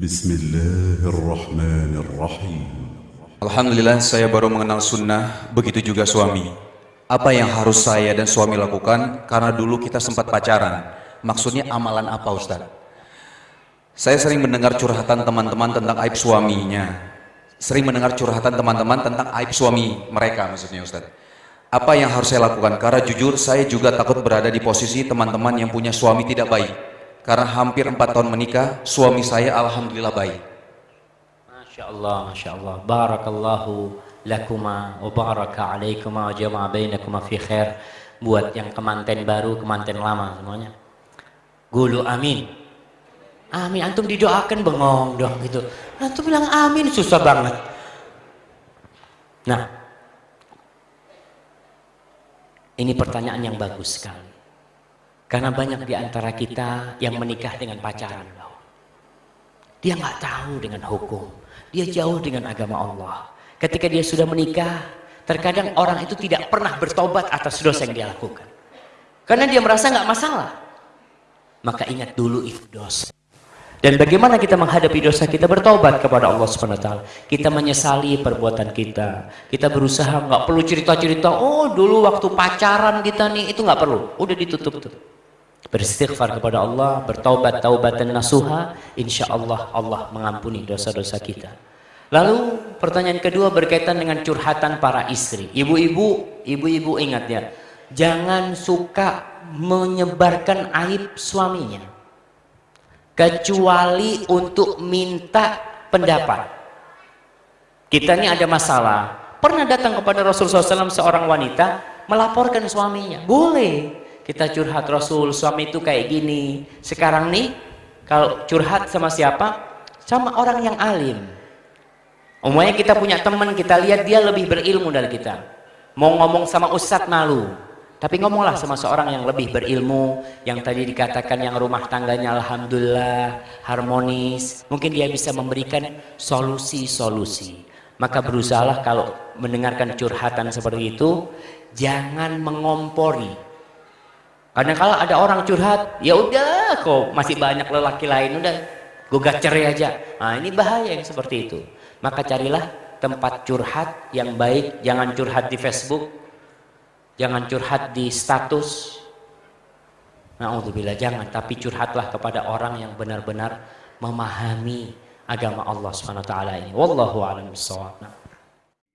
بسم الله الرحمن الرحيم Alhamdulillah saya baru mengenal sunnah, begitu juga suami. Apa yang harus saya dan suami lakukan? Karena dulu kita sempat pacaran. Maksudnya amalan apa Ustaz? Saya sering mendengar curhatan teman-teman tentang aib suaminya. Sering mendengar curhatan teman-teman tentang aib suami mereka maksudnya Ustaz. Apa yang harus saya lakukan? Karena jujur saya juga takut berada di posisi teman-teman yang punya suami tidak baik. karena hampir empat tahun menikah, suami saya alhamdulillah baik. Masya Allah, Masya Allah. Barakallahu lakuma wa baraka alaikuma wa jama'a bainakuma fi khair. Buat yang kemanten baru, kemanten lama semuanya. Gulu amin. Amin. Antum didoakan bengong dong gitu. Antum bilang amin susah banget. Nah, ini pertanyaan yang bagus sekali. Karena banyak di antara kita yang menikah dengan pacaran. Dia nggak tahu dengan hukum. Dia jauh dengan agama Allah. Ketika dia sudah menikah, terkadang orang itu tidak pernah bertobat atas dosa yang dia lakukan. Karena dia merasa nggak masalah. Maka ingat dulu itu dosa. Dan bagaimana kita menghadapi dosa kita bertobat kepada Allah Subhanahu taala. Kita menyesali perbuatan kita. Kita berusaha nggak perlu cerita-cerita, oh dulu waktu pacaran kita nih itu nggak perlu. Udah ditutup tuh. Beristighfar kepada Allah, bertaubat taubatan nasuha, insya Allah Allah mengampuni dosa-dosa kita. Lalu pertanyaan kedua berkaitan dengan curhatan para istri. Ibu-ibu, ibu-ibu ingat ya, jangan suka menyebarkan aib suaminya kecuali untuk minta pendapat. Kita ini ada masalah. Pernah datang kepada Rasulullah SAW seorang wanita melaporkan suaminya. Boleh kita curhat Rasul, suami itu kayak gini. Sekarang nih, kalau curhat sama siapa? Sama orang yang alim. Umumnya kita punya teman, kita lihat dia lebih berilmu dari kita. Mau ngomong sama ustadz malu. Tapi ngomonglah sama seorang yang lebih berilmu, yang tadi dikatakan yang rumah tangganya alhamdulillah harmonis. Mungkin dia bisa memberikan solusi-solusi. Maka berusahalah kalau mendengarkan curhatan seperti itu, jangan mengompori. Karena kalau ada orang curhat, ya udah kok masih banyak lelaki lain udah gugat cerai aja. Nah, ini bahaya yang seperti itu. Maka carilah tempat curhat yang baik, jangan curhat di Facebook, Jangan curhat di status. Na'udzubillah, jangan. Tapi curhatlah kepada orang yang benar-benar memahami agama Allah Subhanahu wa taala ini. Wallahu a'lam bishawab.